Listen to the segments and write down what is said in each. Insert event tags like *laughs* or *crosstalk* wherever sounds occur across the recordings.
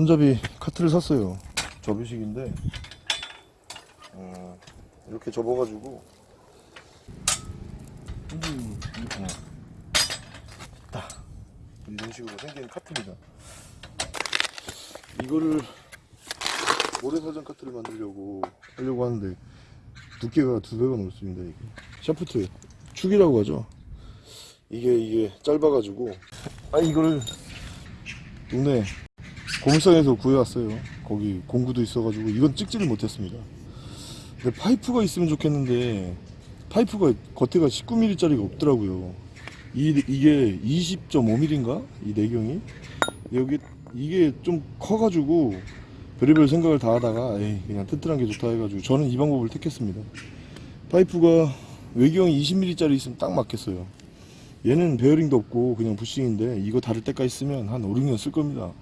손잡이 카트를 샀어요. 접이식인데 어, 이렇게 접어가지고 음, 어. 딱 이런 식으로 생긴 카트입니다. 이거를 모래사장 카트를 만들려고 하려고 하는데 두께가 두 배가 넘습니다. 이게 샤프트 축이라고 하죠. 이게 이게 짧아가지고 아 이거를 동네 고물상에서 구해왔어요. 거기 공구도 있어가지고 이건 찍지를 못했습니다. 근데 파이프가 있으면 좋겠는데 파이프가 겉에가 19mm짜리가 없더라고요. 이, 이게 20.5mm인가? 이 내경이 여기 이게 좀 커가지고 별의별 생각을 다 하다가 에이 그냥 튼튼한 게 좋다 해가지고 저는 이 방법을 택했습니다. 파이프가 외경이 20mm짜리 있으면 딱 맞겠어요. 얘는 베어링도 없고 그냥 부싱인데 이거 닳을 때까지 쓰면 한 5, 6년 쓸 겁니다.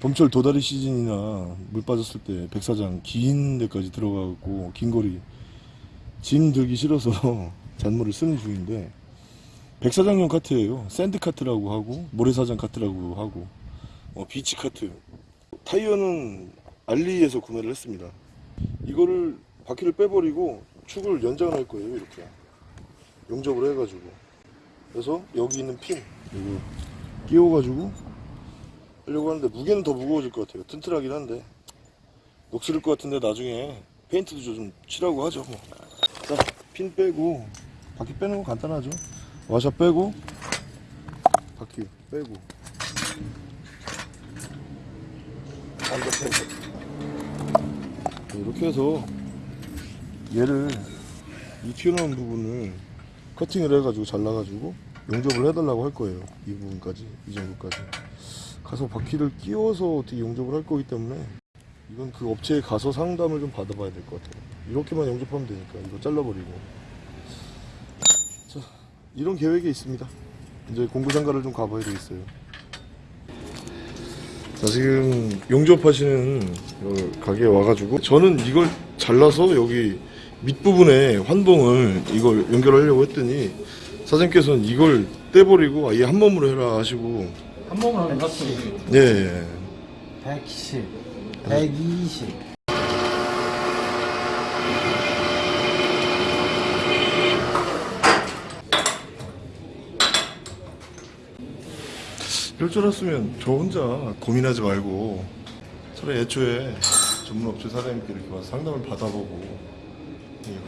봄철 도다리 시즌이나 물 빠졌을 때 백사장 긴 데까지 들어가고 긴 거리 짐 들기 싫어서 *laughs* 잔물을 쓰는 중인데 백사장용 카트예요. sand cart라고 하고 모래사장 카트라고 하고 어, beach cart 타이어는 알리에서 구매를 했습니다. 이거를 바퀴를 빼버리고 축을 연장을 할 거예요. 이렇게 용접을 해가지고 그래서 여기 있는 핀 이거 끼워가지고 하려고 하는데 무게는 더 무거워질 것 같아요. 튼튼하긴 한데 녹슬을 것 같은데 나중에 페인트도 좀 칠하고 하죠. 뭐. 자, 핀 빼고 바퀴 빼는 거 간단하죠. 와샤 빼고 바퀴 빼고 안더 빼고 이렇게 해서 얘를 이 튀어나온 부분을 커팅을 해가지고 잘라가지고 용접을 해달라고 할 거예요. 이 부분까지 이 정도까지. 가서 바퀴를 끼워서 어떻게 용접을 할 거기 때문에 이건 그 업체에 가서 상담을 좀 받아봐야 될 것 같아요. 이렇게만 용접하면 되니까 이거 잘라버리고. 자, 이런 계획이 있습니다. 이제 공구장가를 좀 가봐야 되겠어요. 자, 지금 용접하시는 요 가게에 와가지고 저는 이걸 잘라서 여기 밑부분에 환봉을 이걸 연결하려고 했더니 사장님께서는 이걸 떼버리고 아예 한 몸으로 해라 하시고 한 몸을 하면 샀어요. 예, 예. 110, 120. 이럴 줄 알았으면 저 혼자 고민하지 말고 차라리 애초에 전문 업체 사장님께 이렇게 와서 상담을 받아보고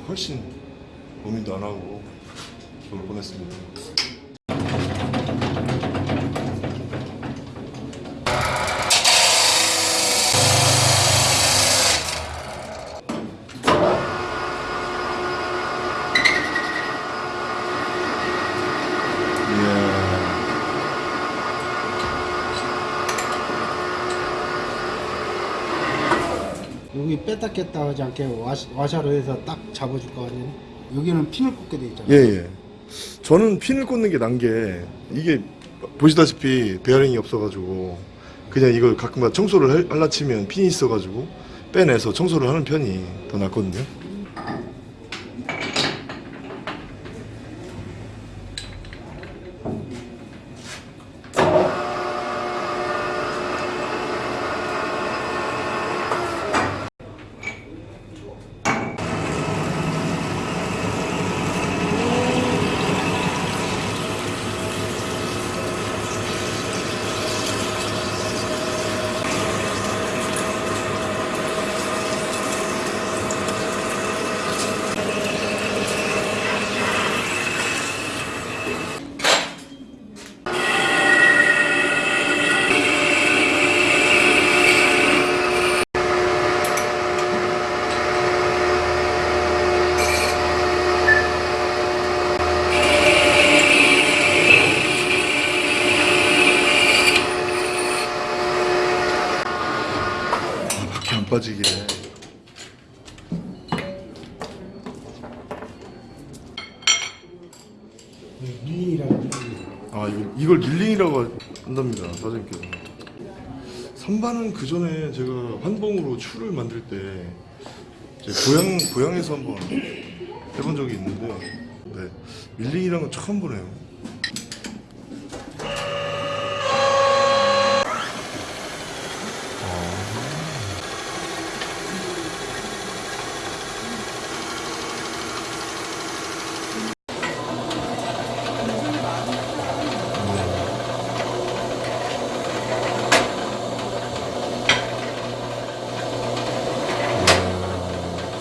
훨씬 고민도 안 하고 좋을 뻔했습니다. 뺐다 꼈다 하지 않게 와시, 와셔로 해서 딱 잡아줄 거 아니에요? 여기는 핀을 꽂게 돼 있잖아요. 예, 예. 저는 핀을 꽂는 게 나은 게 이게 보시다시피 베어링이 없어가지고 그냥 이걸 가끔가다 청소를 할- 할라 치면 핀이 있어가지고 빼내서 청소를 하는 편이 더 낫거든요. 바퀴 안 빠지게. 밀링이라는 아 이걸, 이걸 밀링이라고 한답니다 사장님께서 선반은 그 전에 제가 환봉으로 추를 만들 때 고향 고향에서 한번 해본 적이 있는데 네, 밀링이라는 건 처음 보네요. 아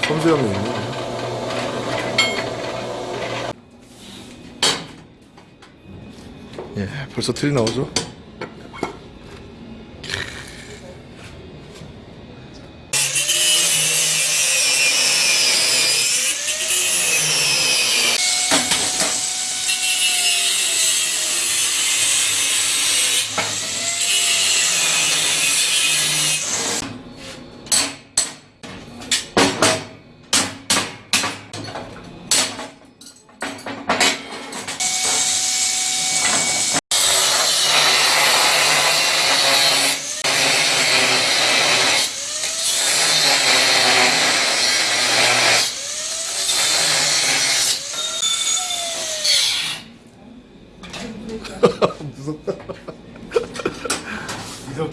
섬세함이 있네. 예, 벌써 틀이 나오죠?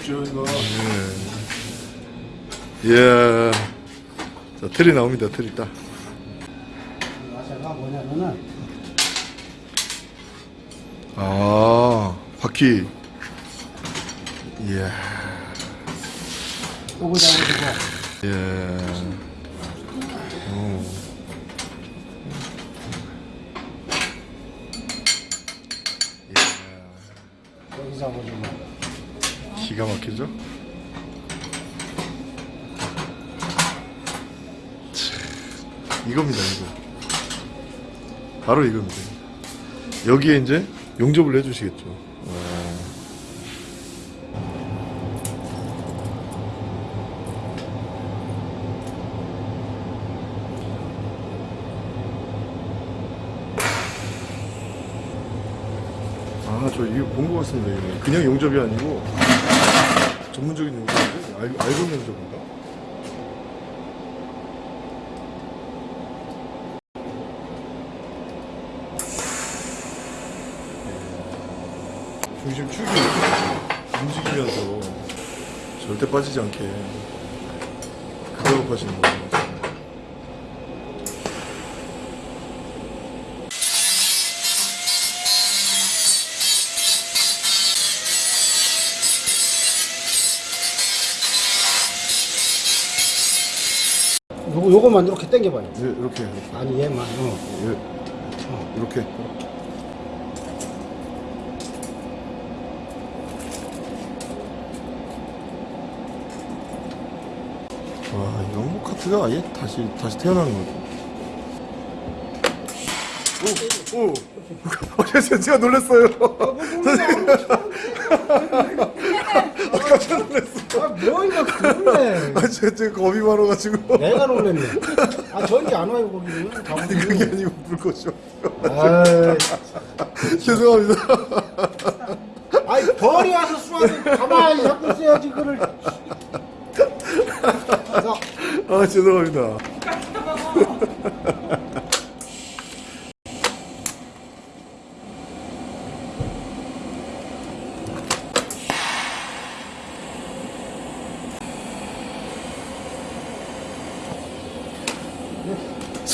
무섭죠 이거. 예. 자, 틀이 나옵니다. 틀이 딱. 와샤가 뭐냐면은 아, 바퀴. 예. 오고 잡아주고 예. 오. 여기 잡아주고 참, 이겁니다, 이거. 바로 이겁니다. 여기에 이제 용접을 해주시겠죠. 어. 아, 저 이거 본 것 같습니다. 그냥 용접이 아니고 전문적인 용접인데 알, 알고 용접인가? 중심 축이 움직이면서 절대 빠지지 않게 그 작업하시는 거예요. 요거 요거만 이렇게 당겨봐요. 네, 이렇게 이렇게. 아니 얘만. 어. 예. 이렇게. 와, 이 영목 카트가 아예 다시 다시 태어나는 거죠. 오, 오. *laughs* 어, 제가, 제가 놀랐어요. *laughs* 아, 깜짝 놀랐어. 아, 뭐. 아, 제가, 제가 겁이 많아가지고. 내가 놀랬네. 아 전기 안 와요 거기는. 아니, 그게 아니고 불꽃이요. 아이, 죄송합니다. 아이 벌이 와서 쏘아도 가만히 잡고 있어야지 그를. 아, 죄송합니다.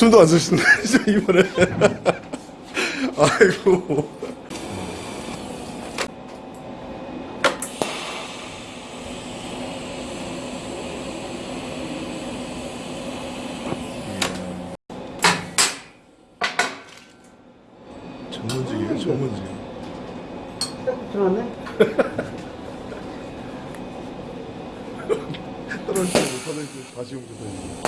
숨도 안 진짜 *laughs* 이번에. 아이고. 전문직이에요, 전문직. 들어왔네. *laughs* 떨어지지 못하는 다시 용접해. 여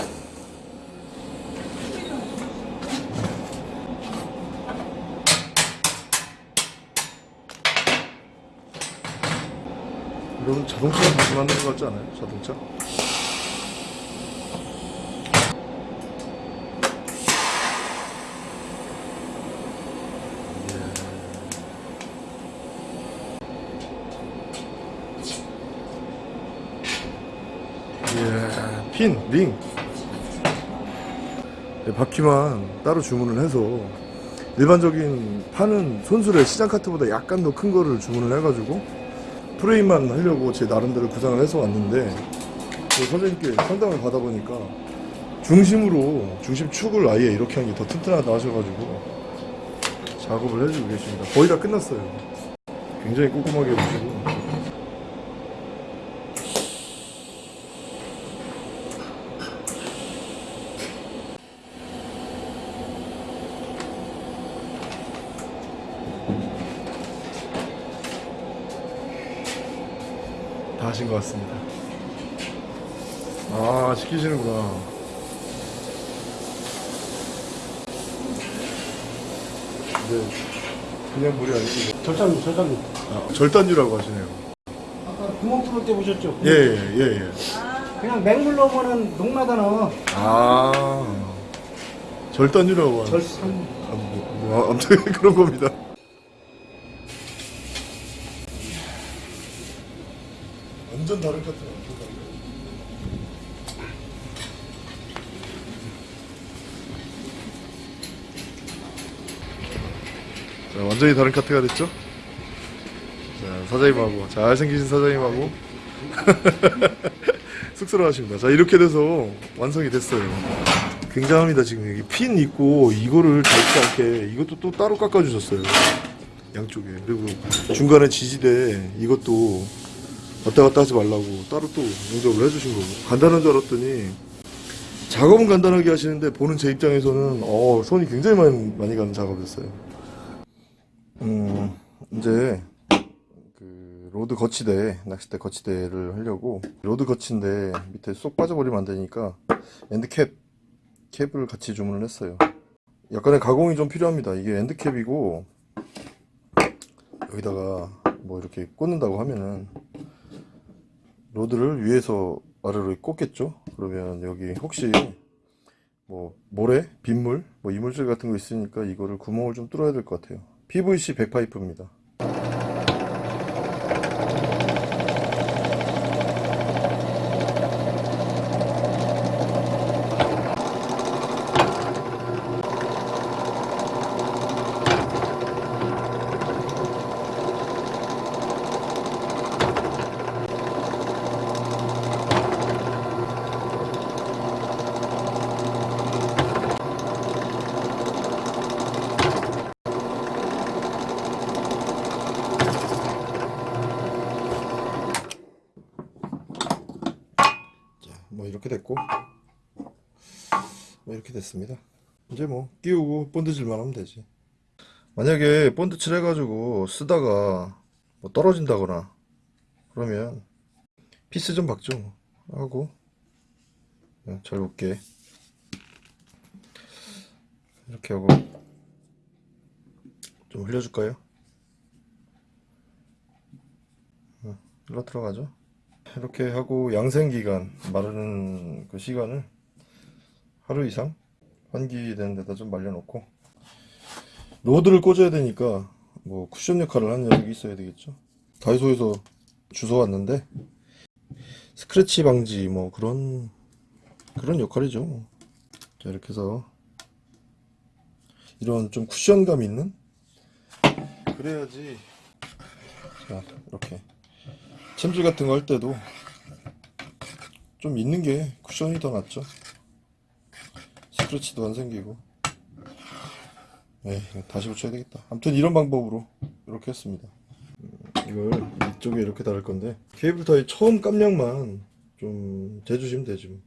러분 자동차 다시 만든 것 같지 않아요? 자동차? 예, 핀, 링. 네, 바퀴만 따로 주문을 해서 일반적인 파는 손수레 시장 카트보다 약간 더 큰 거를 주문을 해가지고 프레임만 하려고 제 나름대로 구상을 해서 왔는데 그 선생님께 상담을 받아보니까 중심으로 중심 축을 아예 이렇게 한게더 튼튼하다 하셔가지고 작업을 해주고 계십니다. 거의 다 끝났어요. 굉장히 꼼꼼하게 해주시고 다 하신 것 같습니다. 아, 시키시는구나. 네, 그냥 물이 아니고 절단 절단. 아, 절단유라고 하시네요. 아까 구멍 뚫을 때 보셨죠? 예, 예, 예, 예. 그냥 맹물 넣으면은 녹나잖아. 아, 절단유라고 하는. 절산. 아, 뭐, 뭐, 아무튼 *laughs* 그런 겁니다. 완전 다른 것 같아요. 자, 완전히 다른 카트가 됐죠? 자, 사장님하고, 잘생기신 사장님하고, *laughs* 쑥스러워하십니다. 자, 이렇게 돼서 완성이 됐어요. 굉장합니다, 지금 여기 핀 있고, 이거를 닳지 않게, 이것도 또 따로 깎아주셨어요. 양쪽에. 그리고 중간에 지지대, 이것도 왔다 갔다 하지 말라고 따로 또 용접을 해주신 거고. 간단한 줄 알았더니, 작업은 간단하게 하시는데, 보는 제 입장에서는, 어, 손이 굉장히 많이, 많이 가는 작업이었어요. 음, 이제, 그 rod 거치대 낚싯대 거치대를 하려고 rod 거치인데 밑에 쏙 빠져버리면 안 되니까 end cap 캡을 같이 주문을 했어요 약간의 가공이 좀 필요합니다 이게 엔드캡이고 여기다가 뭐 이렇게 꽂는다고 하면은 로드를 위에서 아래로 꽂겠죠? 그러면 여기 혹시 뭐 모래 빗물 뭐 이물질 같은 거 있으니까 이거를 구멍을 좀 뚫어야 될 것 같아요. PVC 백파이프입니다 뭐 이렇게 됐고 뭐 이렇게 됐습니다 이제 뭐 끼우고 본드칠만 하면 되지 만약에 본드 칠 해가지고 쓰다가 뭐 떨어진다거나 그러면 피스 좀 박죠 뭐. 하고 네, 잘 볼게 이렇게 하고 좀 흘려줄까요? 어, 흘러 들어가죠 이렇게 하고 양생기간 마르는 그 시간을 하루 이상 환기되는 데다 좀 말려놓고. 로드를 꽂아야 되니까 뭐 쿠션 역할을 하는 여력이 있어야 되겠죠. 다이소에서 주워왔는데 스크래치 방지 뭐 그런 그런 역할이죠. 자 이렇게 해서 이런 좀 쿠션감 있는? 그래야지. 자 이렇게 챔질 같은 거 할 때도 좀 있는 게 쿠션이 더 낫죠. 스크래치도 안 생기고. 이거 다시 붙여야 되겠다. 아무튼 이런 방법으로 이렇게 했습니다. 음, 이걸 이쪽에 이렇게 달을 건데 케이블 타이 처음 깜냥만 좀 재주시면 되지 뭐.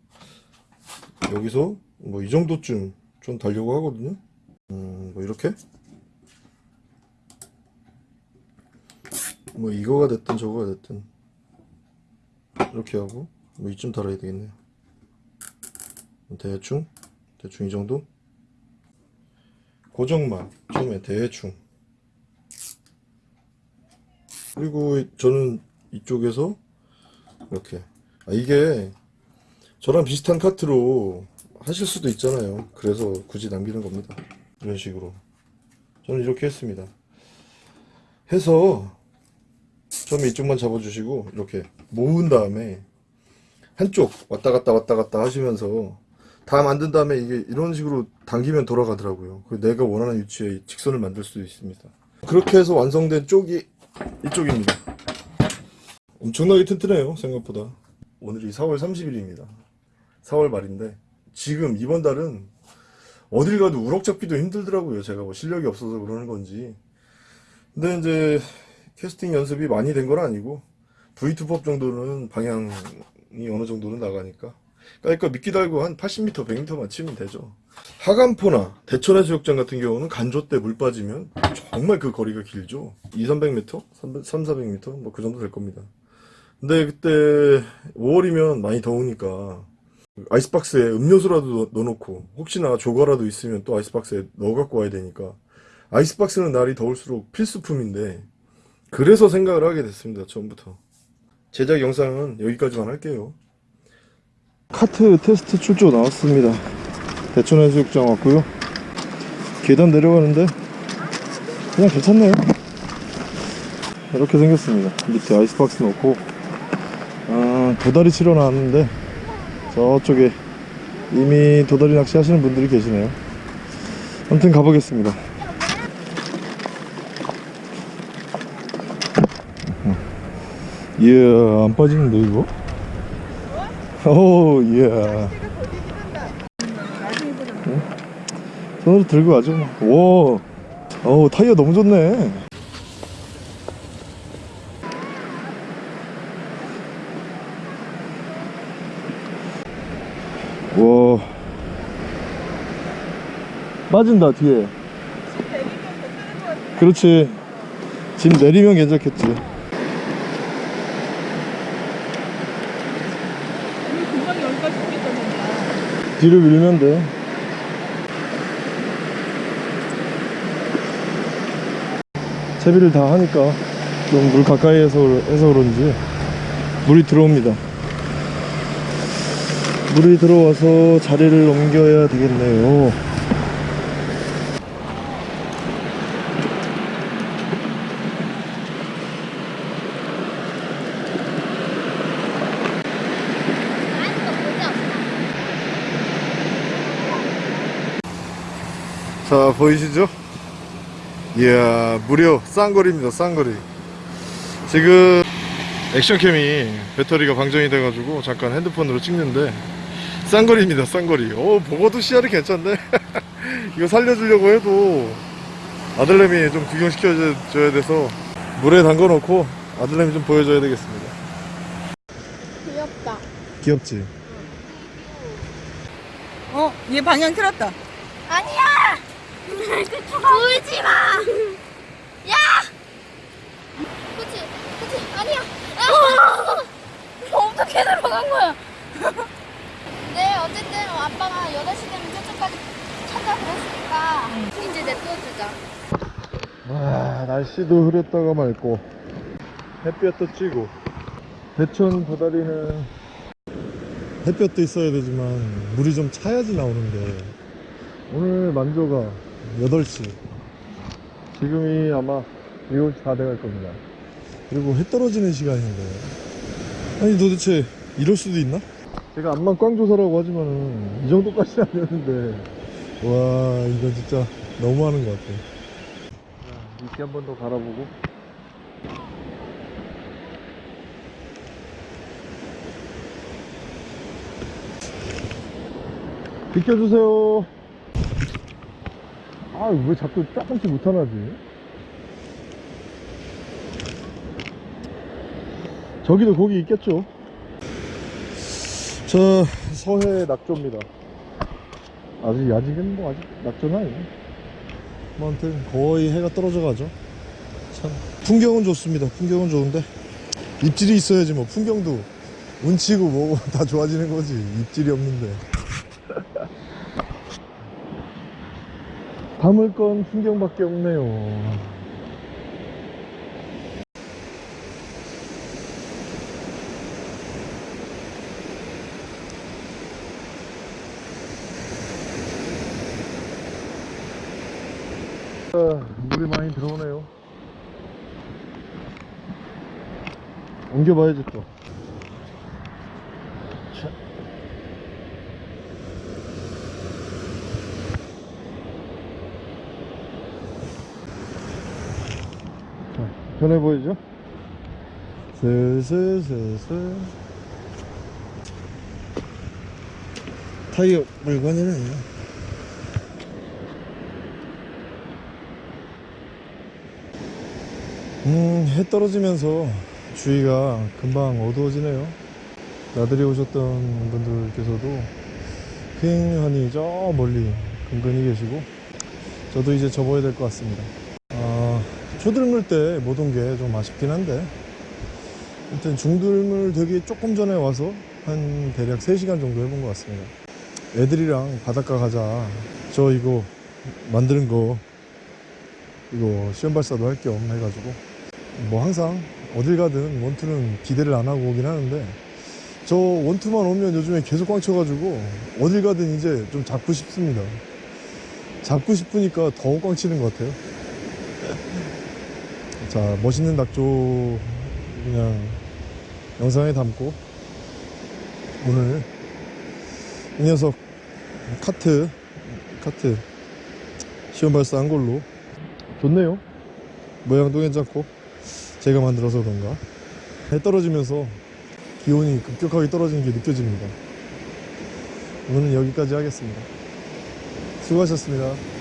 여기서 뭐 이 정도쯤 좀 달려고 하거든요. 음, 뭐 이렇게 뭐 이거가 됐든 저거가 됐든 이렇게 하고 뭐 이쯤 달아야 되겠네요 대충 대충 이 정도? 고정만 처음에 대충. 그리고 저는 이쪽에서 이렇게. 아 이게 저랑 비슷한 카트로 하실 수도 있잖아요. 그래서 굳이 남기는 겁니다. 이런 식으로. 저는 이렇게 했습니다. 해서 처음에 이쪽만 잡아주시고 이렇게 모은 다음에 한쪽 왔다 갔다 왔다 갔다 하시면서 다 만든 다음에 이게 이런 식으로 당기면 돌아가더라고요. 그 내가 원하는 위치에 직선을 만들 수도 있습니다. 그렇게 해서 완성된 쪽이 이쪽입니다. 엄청나게 튼튼해요 생각보다. 오늘이 4월 30일입니다. 4월 말인데 지금 이번 달은 어딜 가도 우럭 잡기도 힘들더라고요. 제가 뭐 실력이 없어서 그러는 건지. 근데 이제 캐스팅 연습이 많이 된 건 아니고 V2법 정도는 방향이 어느 정도는 나가니까 그러니까 미끼 달고 한 80m, 100m만 치면 되죠 하간포나 대천해 수욕장 같은 경우는 간조 때 물 빠지면 정말 그 거리가 길죠 2, 300m? 3, 400m? 뭐 그 정도 될 겁니다 근데 그때 5월이면 많이 더우니까 아이스박스에 음료수라도 넣- 넣어놓고 혹시나 조과라도 있으면 또 아이스박스에 넣어 갖고 와야 되니까 아이스박스는 날이 더울수록 필수품인데 그래서 생각을 하게 됐습니다 처음부터 제작 영상은 여기까지만 할게요 카트 테스트 출조 나왔습니다. 대천해수욕장 왔고요. 계단 내려가는데 그냥 괜찮네요. 이렇게 생겼습니다. 밑에 아이스박스 넣고. 아, 도다리 치러 나왔는데 저쪽에 이미 도다리 낚시 하시는 분들이 계시네요. 아무튼 가보겠습니다. 이야 안 빠지는데 이거? 오 이야 응? 손으로 들고 가죠 뭐. 와 어우 타이어 너무 좋네. 와. 빠진다 뒤에. 그렇지. 짐 내리면 괜찮겠지 금방 여기까지 오겠다는 뒤로 밀면 돼. 채비를 다 하니까 좀 물 가까이에서 해서 그런지 물이 들어옵니다. 물이 들어와서 자리를 옮겨야 되겠네요 자 보이시죠? 이야 무려 쌍거리입니다 쌍거리 지금 액션캠이 배터리가 방전이 돼 가지고 잠깐 핸드폰으로 찍는데 쌍거리입니다 쌍거리 어 보고도 시야를 괜찮네 *laughs* 이거 살려주려고 해도 아들내미 좀 구경시켜줘야 돼서 물에 담궈 놓고 아들내미 좀 보여줘야 되겠습니다 귀엽다. 귀엽지? 어, 얘 방향 틀었다. 아니야! 울지 마! 야! 그치, 그치, 아니야! 아! 어떻게 들어간 거야? 네, 어쨌든 아빠가 8시 되면 저쪽까지 찾아 그랬으니까 이제 냅둬주자. 와 날씨도 흐렸다가 맑고 햇볕도 찌고 대천 바다리는 햇볕도 있어야 되지만 물이 좀 차야지 나오는데 오늘 만조가 8시. 지금이 아마 7시 다 돼갈 겁니다. 그리고 해 떨어지는 시간인데. 아니 도대체 이럴 수도 있나? 제가 암만 꽝조사라고 하지만은 이 정도까지는 아니었는데. 와 이건 진짜 너무하는 것 같아. 이렇게 한 번 더 갈아보고. 비켜주세요 아 왜 자꾸 조금씩 못하나지? 저기도 고기 있겠죠? 저 서해 낙조입니다. 아직 아직은 뭐 아직 낙조는 아니네 뭐 아무튼 거의 해가 떨어져 가죠. 참 풍경은 좋습니다. 풍경은 좋은데 입질이 있어야지 뭐 풍경도 운치고 뭐고 *laughs* 다 좋아지는 거지. 입질이 없는데 담을 건 풍경밖에 없네요 아, 물이 많이 들어오네요. 옮겨봐야지 또. 자, 편해 보이죠? 슬슬슬슬. 타이어 물건이네. 음, 해 떨어지면서 주위가 금방 어두워지네요. 나들이 오셨던 분들께서도 휑하니 저 멀리 근근히 계시고 저도 이제 접어야 될 것 같습니다. 아, 초들을 때못 온 게 좀 아쉽긴 한데 아무튼 중들물 되기 조금 전에 와서 한 대략 3시간 정도 해본 것 같습니다. 애들이랑 바닷가 가자. 저 이거 만드는 거 이거 시험 발사도 할 겸 해가지고 뭐 항상 어딜 가든 원투는 기대를 안 하고 오긴 하는데 저 원투만 오면 요즘에 계속 꽝 쳐가지고 어딜 가든 이제 좀 잡고 싶습니다. 잡고 싶으니까 더 꽝 치는 것 같아요. 자 멋있는 낙조 그냥 영상에 담고 오늘 이 녀석 카트 카트 시험 발사한 걸로. 좋네요. 모양도 괜찮고 제가 만들어서 그런가? 해 떨어지면서 기온이 급격하게 떨어지는 게 느껴집니다. 오늘은 여기까지 하겠습니다. 수고하셨습니다